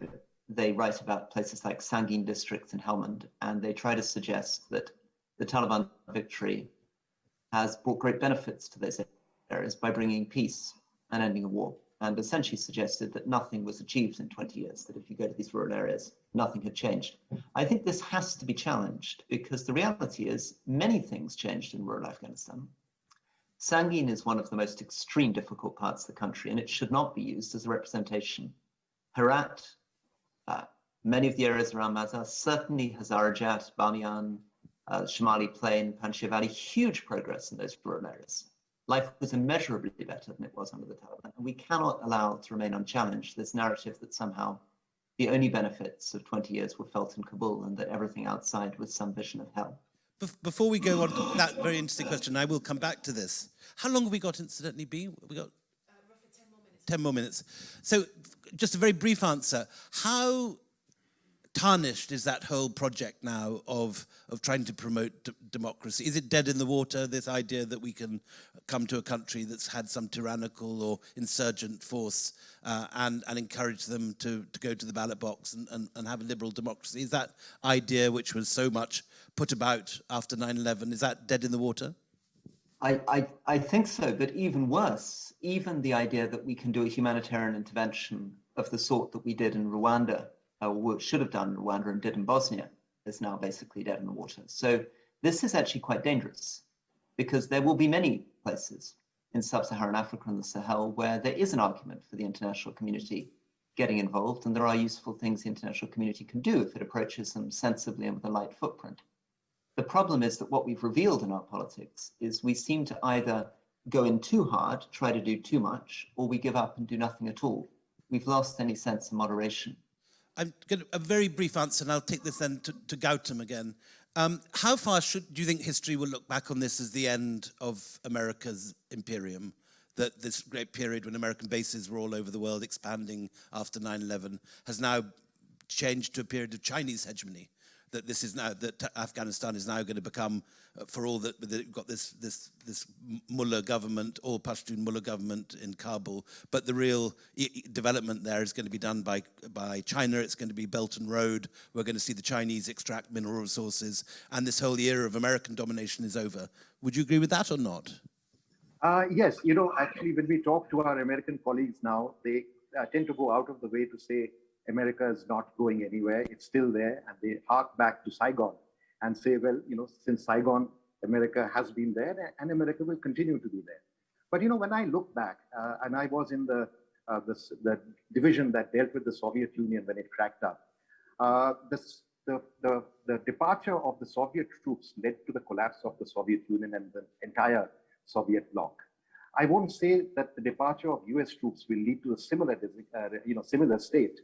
they write about places like Sangin districts in Helmand, and they try to suggest that the Taliban victory has brought great benefits to those areas by bringing peace and ending a war, and essentially suggested that nothing was achieved in 20 years, that if you go to these rural areas, nothing had changed. I think this has to be challenged because the reality is many things changed in rural Afghanistan. Sangin is one of the most extreme difficult parts of the country, and it should not be used as a representation. Herat, uh, many of the areas around Mazar, certainly Hazarajat, Bamiyan, uh, Shamali Plain, Panjshir Valley, huge progress in those rural areas life was immeasurably better than it was under the Taliban. And we cannot allow to remain unchallenged this narrative that somehow the only benefits of 20 years were felt in Kabul and that everything outside was some vision of hell. Before we go on to that very interesting question, I will come back to this. How long have we got incidentally B? We got uh, roughly 10 more minutes. 10 more minutes. So just a very brief answer. How tarnished is that whole project now of, of trying to promote democracy? Is it dead in the water, this idea that we can come to a country that's had some tyrannical or insurgent force uh, and, and encourage them to, to go to the ballot box and, and, and have a liberal democracy? Is that idea, which was so much put about after 9-11, is that dead in the water? I, I, I think so, but even worse, even the idea that we can do a humanitarian intervention of the sort that we did in Rwanda uh, should have done in Rwanda and did in Bosnia, is now basically dead in the water. So this is actually quite dangerous because there will be many places in sub-Saharan Africa and the Sahel where there is an argument for the international community getting involved and there are useful things the international community can do if it approaches them sensibly and with a light footprint. The problem is that what we've revealed in our politics is we seem to either go in too hard, try to do too much, or we give up and do nothing at all. We've lost any sense of moderation. I'm going to, a very brief answer, and I'll take this then to, to Gautam again. Um, how far should, do you think history will look back on this as the end of America's imperium? That this great period when American bases were all over the world expanding after 9-11 has now changed to a period of Chinese hegemony? That this is now that Afghanistan is now going to become, uh, for all that we've got this this this mullah government, or Pashtun mullah government in Kabul, but the real development there is going to be done by by China. It's going to be Belt and Road. We're going to see the Chinese extract mineral resources, and this whole era of American domination is over. Would you agree with that or not? Uh, yes, you know, actually, when we talk to our American colleagues now, they uh, tend to go out of the way to say America is not going anywhere. It's still there. And they hark back to Saigon and say, well, you know, since Saigon, America has been there and America will continue to be there. But, you know, when I look back, uh, and I was in the uh, the division that dealt with the Soviet Union when it cracked up. Uh, this, the, the, the departure of the Soviet troops led to the collapse of the Soviet Union and the entire Soviet bloc. I won't say that the departure of US troops will lead to a similar, uh, you know, similar state,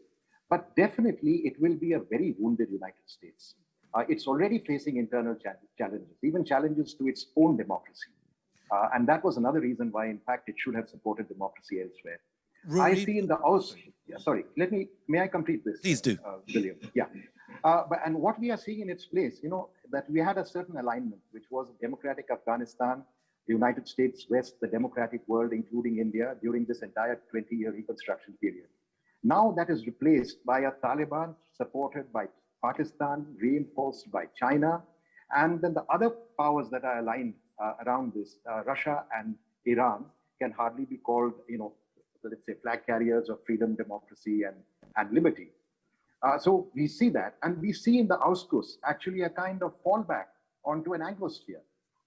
but definitely it will be a very wounded United States. Uh, it's already facing internal cha challenges, even challenges to its own democracy. Uh, and that was another reason why, in fact, it should have supported democracy elsewhere. Rory- I see in the House, yeah, sorry, let me, may I complete this? Please do. Uh, William, yeah. Uh, but, and what we are seeing in its place, you know, that we had a certain alignment, which was democratic Afghanistan, the United States, West, the democratic world, including India, during this entire 20-year reconstruction period. Now that is replaced by a Taliban supported by Pakistan, reinforced by China, and then the other powers that are aligned uh, around this, uh, Russia and Iran, can hardly be called, you know, let's say flag carriers of freedom, democracy, and, and liberty. Uh, so we see that, and we see in the AUKUS actually a kind of fallback onto an Anglosphere.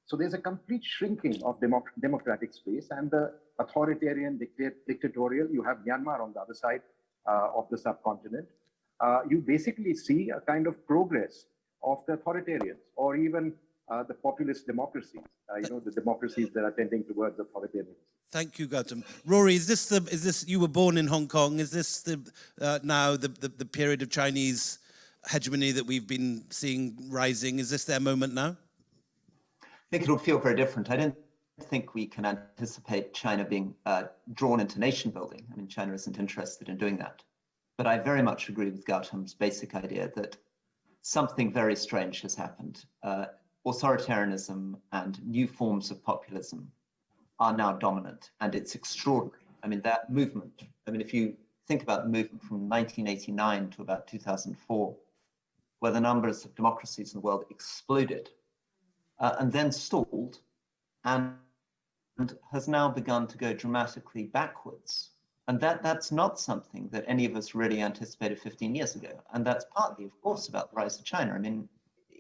So there's a complete shrinking of democ democratic space and the authoritarian, dicta dictatorial. You have Myanmar on the other side of the subcontinent. Uh, you basically see a kind of progress of the authoritarians or even uh, the populist democracies, uh, you know, the democracies that are tending towards authoritarianism. Thank you, Gautam. Rory, is this the, is this, you were born in Hong Kong, is this the, uh, now the, the, the period of Chinese hegemony that we've been seeing rising? Is this their moment now? I think it'll feel very different. I don't think we can anticipate China being uh, drawn into nation building. I mean, China isn't interested in doing that. But I very much agree with Gautam's basic idea that something very strange has happened. Uh, authoritarianism and new forms of populism are now dominant, and it's extraordinary. I mean, that movement, I mean, if you think about the movement from 1989 to about 2004, where the numbers of democracies in the world exploded uh, and then stalled and, and has now begun to go dramatically backwards. And that, that's not something that any of us really anticipated 15 years ago. And that's partly, of course, about the rise of China. I mean,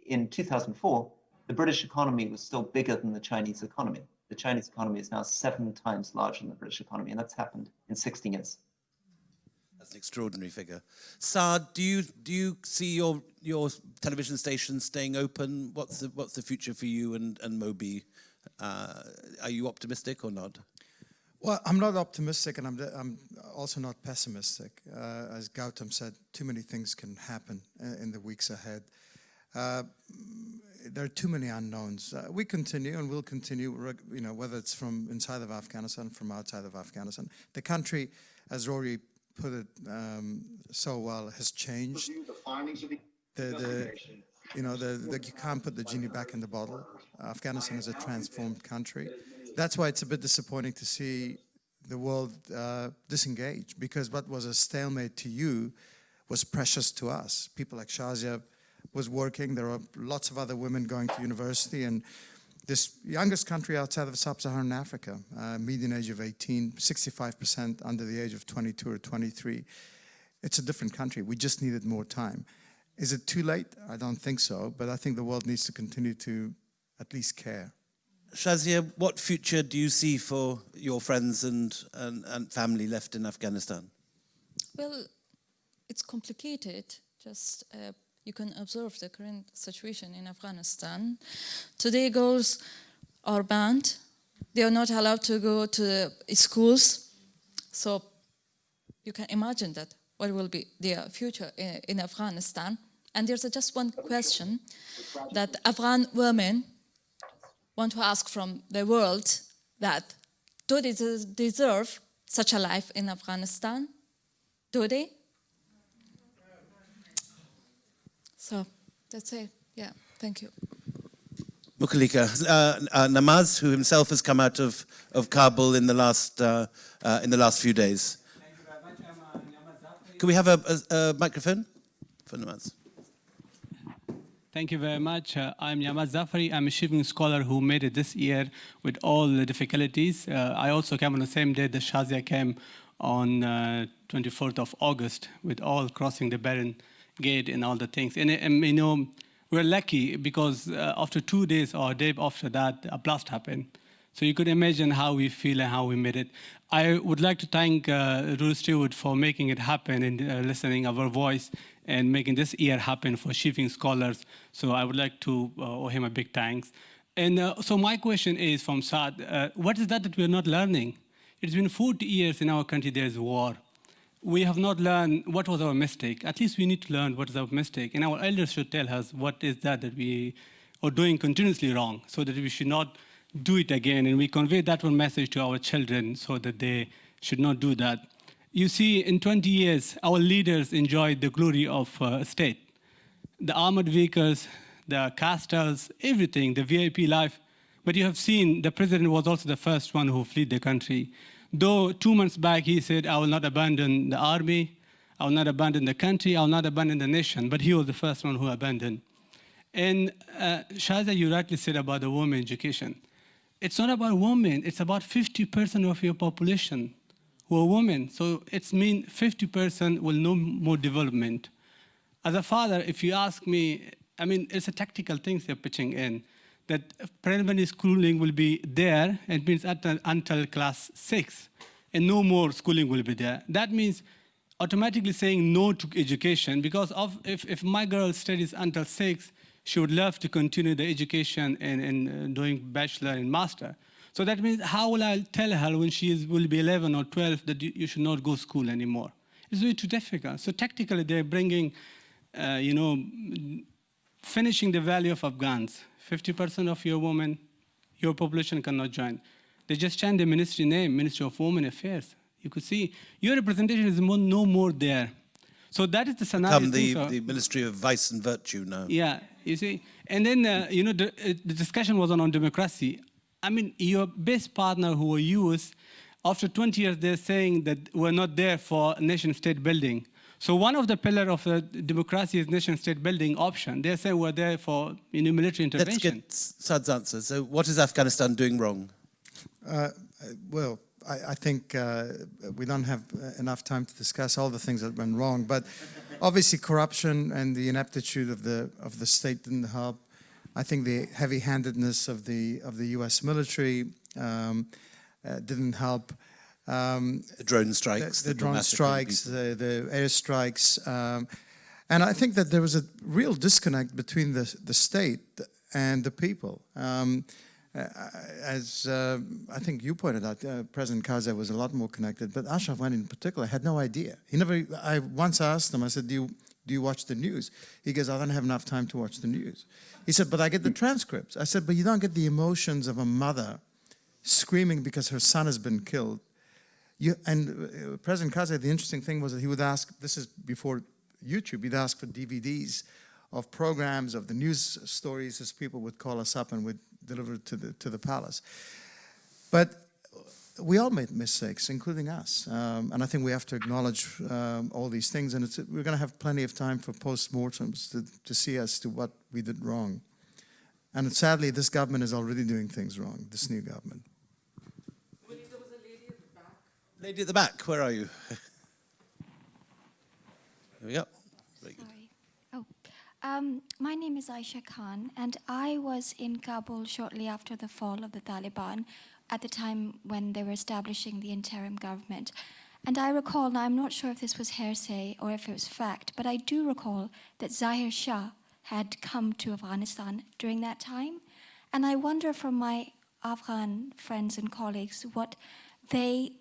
in 2004, the British economy was still bigger than the Chinese economy. The Chinese economy is now seven times larger than the British economy, and that's happened in 60 years. That's an extraordinary figure. Saad, do you do you see your your television station staying open? What's the what's the future for you and and Moby? Uh, are you optimistic or not? Well, I'm not optimistic, and I'm, I'm also not pessimistic. Uh, as Gautam said, too many things can happen uh, in the weeks ahead. Uh, there are too many unknowns. Uh, we continue and will continue, you know, whether it's from inside of Afghanistan, from outside of Afghanistan. The country, as Rory put it um, so well, has changed. The, the, you know, the, the, you can't put the genie back in the bottle. Afghanistan is a transformed country. That's why it's a bit disappointing to see the world uh, disengage because what was a stalemate to you was precious to us. People like Shazia was working. There are lots of other women going to university and this youngest country outside of sub-Saharan Africa, uh, median age of 18, 65% under the age of 22 or 23. It's a different country. We just needed more time. Is it too late? I don't think so, but I think the world needs to continue to at least care. Shazia, what future do you see for your friends and, and, and family left in Afghanistan? Well, it's complicated. Just uh, you can observe the current situation in Afghanistan. Today girls are banned. They are not allowed to go to schools. So you can imagine that what will be their future in, in Afghanistan. And there's just one question that Afghan women want to ask from the world that do they deserve such a life in Afghanistan? Do they? So that's it. Yeah, thank you. Muthalika, uh, uh, Namaz, who himself has come out of, of Kabul in the last uh, uh in the last few days. Can we have a, a, a microphone for Namaz? Thank you very much. Uh, I'm Yamaz Zafari. I'm a Chevening scholar who made it this year with all the difficulties. Uh, I also came on the same day that Shazia came on uh, 24th of August with all crossing the Bering Gate and all the things. And, and you know, we're lucky because uh, after two days or a day after that, a blast happened. So you could imagine how we feel and how we made it. I would like to thank uh, Ruth Stewart for making it happen and uh, listening our voice and making this year happen for Chevening Scholars. So I would like to uh, owe him a big thanks. And uh, so my question is from Saad, uh, what is that that we're not learning? It's been 40 years in our country there's war. We have not learned what was our mistake. At least we need to learn what is our mistake. And our elders should tell us what is that that we are doing continuously wrong so that we should not do it again. And we convey that one message to our children so that they should not do that. You see, in 20 years, our leaders enjoyed the glory of uh, state. The armored vehicles, the castles, everything, the VIP life. But you have seen the president was also the first one who fled the country. Though two months back he said, I will not abandon the army, I will not abandon the country, I will not abandon the nation. But he was the first one who abandoned. And uh, Shaza, you rightly said about the women education. It's not about women, it's about 50% of your population who are women. So it's mean 50% will know more development. As a father, if you ask me, I mean, it's a tactical things they're pitching in, that primary schooling will be there, it means until, until class six, and no more schooling will be there. That means automatically saying no to education, because of, if, if my girl studies until six, she would love to continue the education and, and uh, doing bachelor and master. So that means how will I tell her when she is, will be 11 or 12 that you, you should not go to school anymore? It's way too difficult. So tactically, they're bringing, uh, you know, finishing the value of Afghans. 50% of your women, your population cannot join. They just changed the ministry name, Ministry of Women Affairs. You could see your representation is more, no more there. So that is the scenario. Come the, so- the Ministry of Vice and Virtue now. yeah, you see. And then, uh, you know, the, uh, the discussion was on, on democracy. I mean, your best partner who were US, after 20 years, they're saying that we're not there for nation-state building. So one of the pillar of the democracy is nation-state building option. They say we're there for you know, military Let's intervention. get Saad's answer. So what is Afghanistan doing wrong? Uh, well, I, I think uh, we don't have uh, enough time to discuss all the things that went wrong, but obviously corruption and the ineptitude of the of the state didn't help. I think the heavy-handedness of the of the U.S. military um, uh, didn't help. Um, The drone the, strikes. the drone strikes, the, the airstrikes. Um, and I think that there was a real disconnect between the, the state and the people. Um, uh, as uh, I think you pointed out, uh, President Karzai was a lot more connected, but Ashraf Ghani in particular had no idea. He never, I once asked him, I said, do you, do you watch the news? He goes, I don't have enough time to watch the news. He said, but I get the transcripts. I said, but you don't get the emotions of a mother screaming because her son has been killed you, and uh, President Karzai, the interesting thing was that he would ask, this is before YouTube, he'd ask for DVDs of programs, of the news stories, as people would call us up and would deliver it to the, to the palace. But we all made mistakes, including us. Um, and I think we have to acknowledge um, all these things. And it's, we're going to have plenty of time for post-mortems to, to see as to what we did wrong. And sadly, this government is already doing things wrong, this new government. Lady at the back, where are you? [LAUGHS] Here we go. Very good. Sorry. Oh, um, my name is Aisha Khan, and I was in Kabul shortly after the fall of the Taliban, at the time when they were establishing the interim government. And I recall, now I'm not sure if this was hearsay or if it was fact, but I do recall that Zahir Shah had come to Afghanistan during that time. And I wonder from my Afghan friends and colleagues what they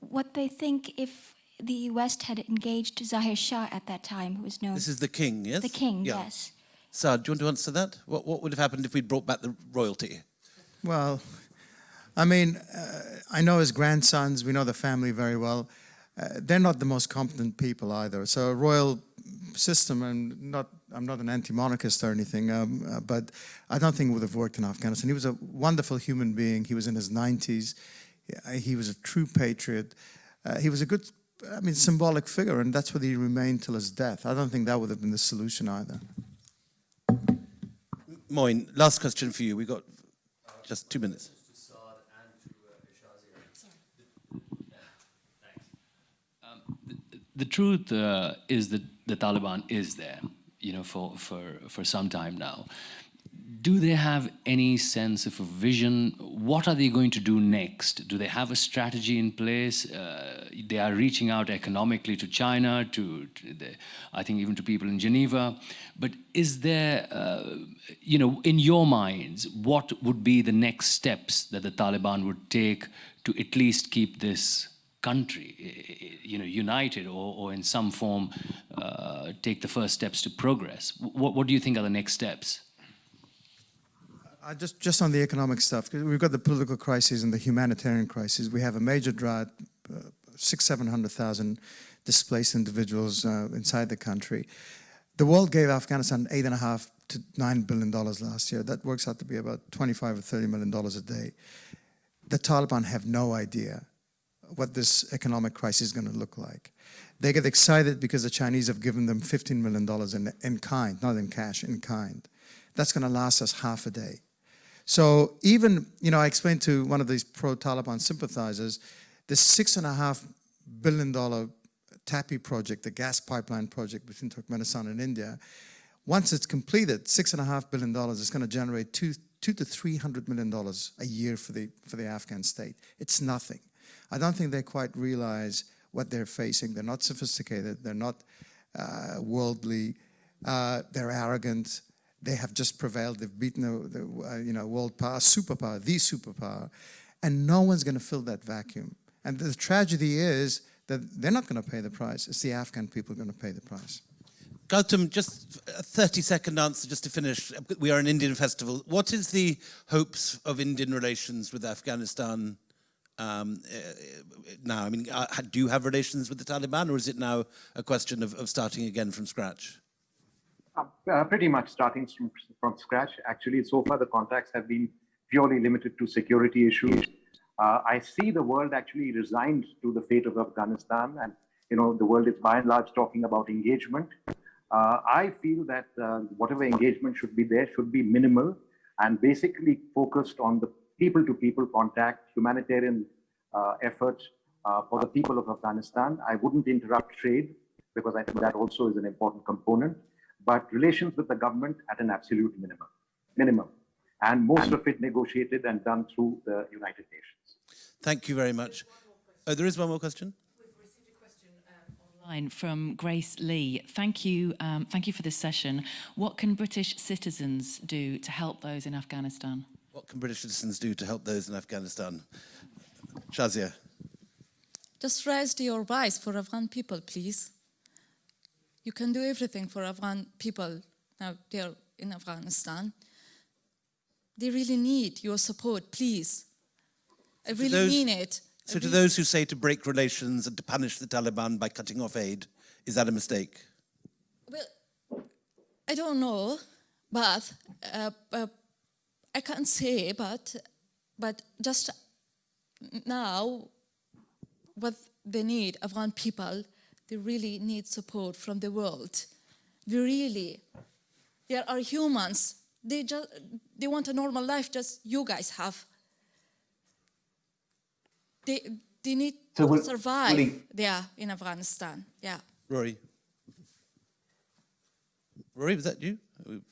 what they think if the West had engaged Zahir Shah at that time, who was known This is the king, yes? the king, Yeah. yes. Saad, do you want to answer that? What, what would have happened if we'd brought back the royalty? Well, I mean, uh, I know his grandsons, we know the family very well. Uh, they're not the most competent people either. So a royal system, and not, I'm not an anti-monarchist or anything, um, uh, but I don't think it would have worked in Afghanistan. He was a wonderful human being. He was in his 90s. He- was a true patriot. Uh, he was a good, I mean, symbolic figure, and that's what he remained till his death. I don't think that would have been the solution either. Moin, last question for you. We've got just two minutes. The truth uh, is that the Taliban is there, you know, for, for, for some time now. do they have any sense of a vision? What are they going to do next? Do they have a strategy in place? Uh, they are reaching out economically to China, to, to the, I think even to people in Geneva. But is there, uh, you know, in your minds, what would be the next steps that the Taliban would take to at least keep this country, you know, united or, or in some form uh, take the first steps to progress? What, what do you think are the next steps? Uh, just, just on the economic stuff, 'cause we've got the political crisis and the humanitarian crisis. We have a major drought, uh, six, 700,000 displaced individuals uh, inside the country. The world gave Afghanistan eight and a half to nine billion dollars last year. That works out to be about 25 or 30 million dollars a day. The Taliban have no idea what this economic crisis is going to look like. They get excited because the Chinese have given them $15 million in, in kind, not in cash, in kind. That's going to last us half a day. So even, you know, I explained to one of these pro-Taliban sympathizers, this six and a half billion dollar TAPI project, the gas pipeline project between Turkmenistan and India, once it's completed, six and a half billion dollars is going to generate two, two to three hundred million dollars a year for the for the Afghan state. It's nothing. I don't think they quite realize what they're facing. They're not sophisticated. They're not uh, worldly. Uh, they're arrogant. They have just prevailed. They've beaten the, the uh, you know world power, superpower, the superpower, and no one's going to fill that vacuum. And the tragedy is that they're not going to pay the price. It's the Afghan people going to pay the price. Gautam, just a 30 second answer just to finish. We are an Indian festival. What is the hopes of Indian relations with Afghanistan um, uh, now? I mean, uh, do you have relations with the Taliban or is it now a question of, of starting again from scratch? Uh, uh, pretty much starting from, from scratch. Actually, so far the contacts have been purely limited to security issues. Uh, I see the world actually resigned to the fate of Afghanistan and you know, the world is by and large talking about engagement. Uh, I feel that uh, whatever engagement should be there should be minimal and basically focused on the people-to-people contact, humanitarian uh, efforts uh, for the people of Afghanistan. I wouldn't interrupt trade because I think that also is an important component, but relations with the government at an absolute minimum, minimum, and most of it negotiated and done through the United Nations. Thank you very much. Oh, there is one more question. We've received a question um online from Grace Lee. Thank you, um, thank you for this session. What can British citizens do to help those in Afghanistan? What can British citizens do to help those in Afghanistan? Shazia. Just raise your voice for Afghan people, please. You can do everything for Afghan people now they're in Afghanistan. They really need your support, please. I really those- mean it. I So to those who say to break relations and to punish the Taliban by cutting off aid, is that a mistake? Well, I don't know, but uh, uh, I can't say, but but just now, what they need, Afghan people, they really need support from the world. They really, there are humans. They just they want a normal life, just you guys have. They they need So to survive will he- there in Afghanistan. Yeah. Rory. Rory, was that you?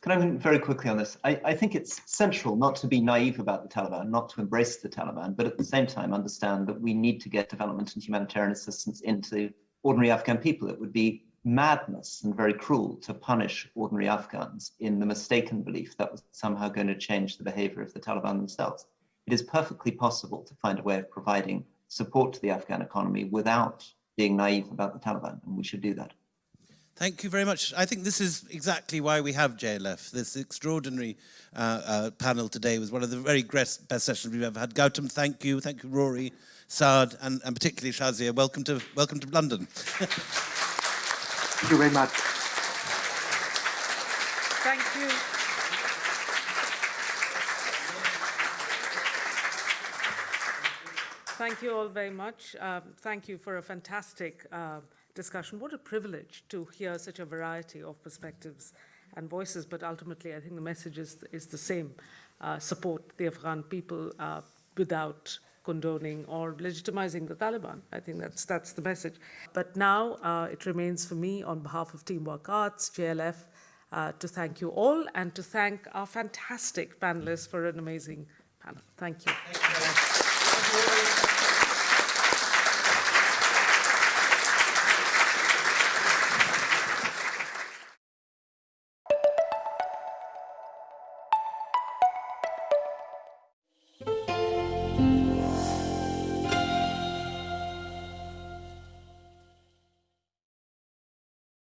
Can I very quickly on this? I, I think it's central not to be naive about the Taliban, not to embrace the Taliban, but at the same time understand that we need to get development and humanitarian assistance into ordinary Afghan people. It would be madness and very cruel to punish ordinary Afghans in the mistaken belief that was somehow going to change the behavior of the Taliban themselves. It is perfectly possible to find a way of providing support to the Afghan economy without being naive about the Taliban, and we should do that. Thank you very much. I think this is exactly why we have JLF. This extraordinary uh, uh, panel today was one of the very best, best sessions we've ever had. Gautam, thank you. Thank you, Rory, Saad, and, and particularly Shazia. Welcome to, welcome to London. [LAUGHS] Thank you very much. Thank you. Thank you all very much. Um, thank you for a fantastic uh, discussion. What a privilege to hear such a variety of perspectives and voices, but ultimately I think the message is, is the same. Uh, support the Afghan people uh, without condoning or legitimizing the Taliban. I think that's, that's the message. But now uh, it remains for me on behalf of Teamwork Arts, JLF, uh, to thank you all and to thank our fantastic panelists for an amazing panel. Thank you. Thank you.